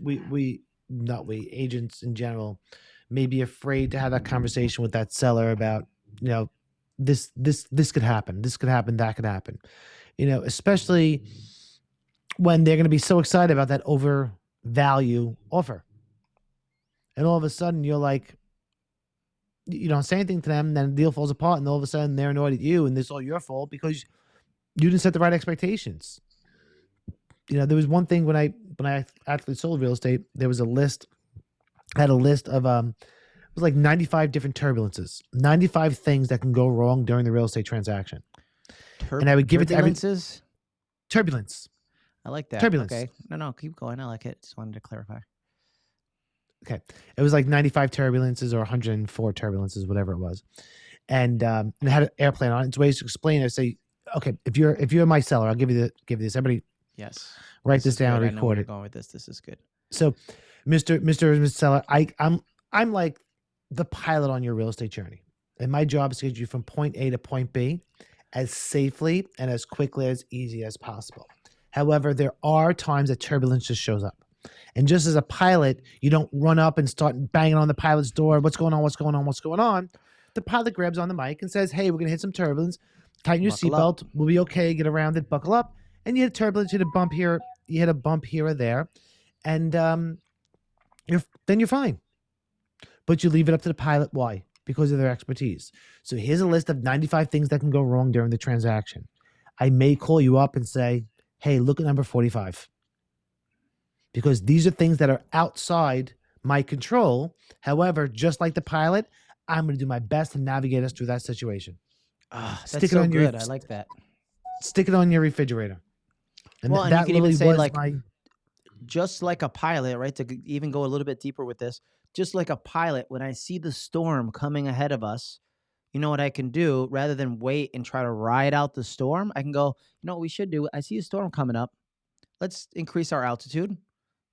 we we not we agents in general may be afraid to have that conversation with that seller about you know this this this could happen this could happen that could happen. You know especially when they're going to be so excited about that over value offer. And all of a sudden you're like you don't say anything to them then the deal falls apart and all of a sudden they're annoyed at you and this all your fault because you didn't set the right expectations. You know there was one thing when i when i actually sold real estate there was a list I had a list of um it was like 95 different turbulences 95 things that can go wrong during the real estate transaction Tur- and I would give it to every- turbulences? turbulence I like that. turbulence. Okay. No, no, keep going. I like it. Just wanted to clarify. okay it was like 95 turbulences or 104 turbulences whatever it was and um and it had an airplane on it. it's ways to explain it I say okay if you're if you're my seller i'll give you the give you this everybody Yes. write this, is down good. I and know where record it. Going with this. This is good. so mr mr Mr. seller i i'm i'm like the pilot on your real estate journey. And my job is to get you from point a to point b as safely and as quickly as easy as possible. However there are times that turbulence just shows up. And just as a pilot you don't run up and start banging on the pilot's door what's going on? What's going on? What's going on? The pilot grabs on the mic and says hey we're going to hit some turbulence. Tighten your seatbelt. We'll be okay. Get around it. Buckle up and you had turbulence you had a bump here you had a bump here or there and um you're then you're fine. But you leave it up to the pilot. Why? Because of their expertise. So here's a list of 95 things that can go wrong during the transaction. I may call you up and say, hey, look at number 45. Because these are things that are outside my control. However, just like the pilot, I'm going to do my best to navigate us through that situation. Ah, that's Stick it so on your- good. I like that. Stick it on your refrigerator. And Well, th- and you that can even say, like, my Just like a pilot, right? To even go a little bit deeper with this, just like a pilot, when I see the storm coming ahead of us, you know what I can do? Rather than wait and try to ride out the storm, I can go, you know what we should do? I see a storm coming up. Let's increase our altitude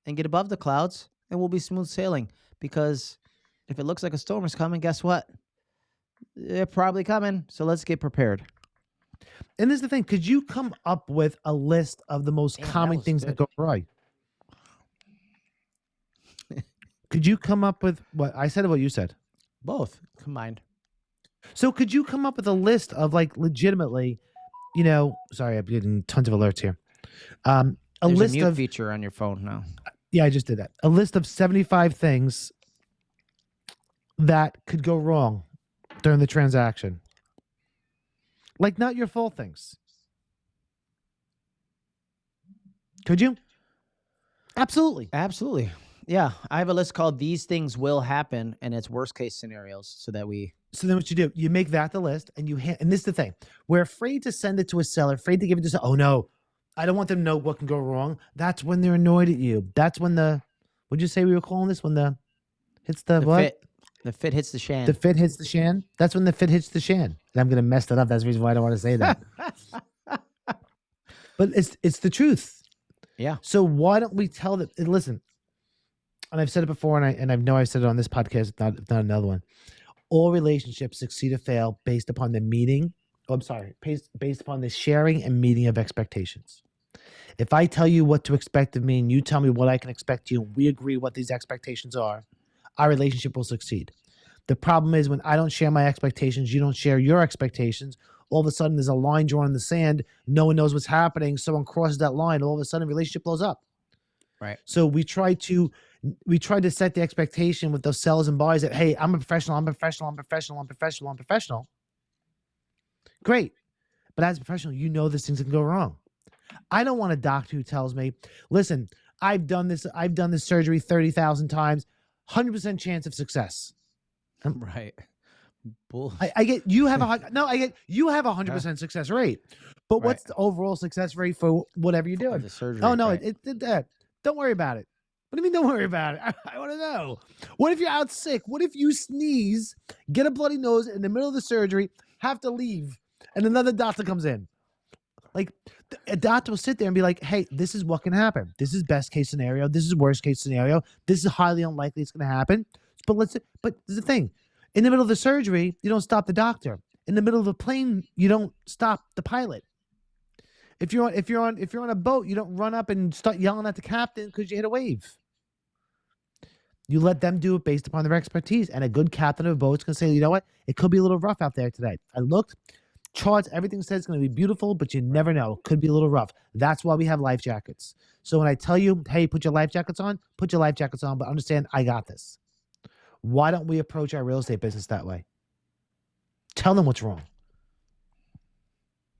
and get above the clouds, and we'll be smooth sailing. Because if it looks like a storm is coming, guess what? They're probably coming. So let's get prepared. And this is the thing: could you come up with a list of the most Damn, common was things that go right? could you come up with what I said? or What you said? Both combined. So could you come up with a list of like legitimately, you know? Sorry, I'm getting tons of alerts here. Um, a There's list a of feature on your phone now. yeah, I just did that. A list of seventy-five things that could go wrong during the transaction. Like not your fault things. Could you? Absolutely. Absolutely. Yeah, I have a list called "These Things Will Happen" and it's worst case scenarios, so that we. So then what you do, you make that the list and you ha- and this is the thing. We're afraid to send it to a seller, afraid to give it to oh no, I don't want them to know what can go wrong. That's when they're annoyed at you. That's when the would you say we were calling this when the hits the, The what? fit, the fit hits the shan. The fit hits the shan. That's when the fit hits the shan. And I'm gonna mess that up. That's the reason why I don't want to say that. but it's it's the truth. yeah, So why don't we tell them? Listen, and I've said it before, and I and I know I've said it on this podcast, if not if not another one. All relationships succeed or fail based upon the meeting. Oh, I'm sorry, based based upon the sharing and meeting of expectations. If I tell you what to expect of me, and you tell me what I can expect you, and we agree what these expectations are, our relationship will succeed. The problem is when I don't share my expectations, you don't share your expectations. All of a sudden, there's a line drawn in the sand. No one knows what's happening. Someone crosses that line. All of a sudden, relationship blows up. Right. So we try to we try to set the expectation with those sellers and buyers that hey, I'm a professional. I'm a professional. I'm a professional. I'm professional. I'm professional. Great, but as a professional, you know these things can go wrong. I don't want a doctor who tells me, "Listen, I've done this. I've done this surgery thirty thousand times. Hundred percent chance of success." right. Bull. I, I get you have a no. I get you have a hundred percent success rate, but Right. what's the overall success rate for whatever you're doing? the surgery. Oh no, right. it, did that. don't worry about it. What do you mean? Don't worry about it. I, I want to know. What if you're out sick? What if you sneeze, get a bloody nose in the middle of the surgery, have to leave, and another doctor comes in? Like a eh, doctor will sit there and be like, "Hey, this is what can happen. This is best case scenario. This is worst case scenario. This is highly unlikely it's going to happen." But let's. But the thing: in the middle of the surgery, you don't stop the doctor. In the middle of a plane, you don't stop the pilot. If you're on, if you're on, if you're on a boat, you don't run up and start yelling at the captain because you hit a wave. You let them do it based upon their expertise. And a good captain of a boat can say, you know what? It could be a little rough out there today. I looked, charts, everything says it's going to be beautiful, but you never know. It could be a little rough. That's why we have life jackets. So when I tell you, hey, put your life jackets on, put your life jackets on, but understand I got this. Why don't we approach our real estate business that way? Tell them what's wrong.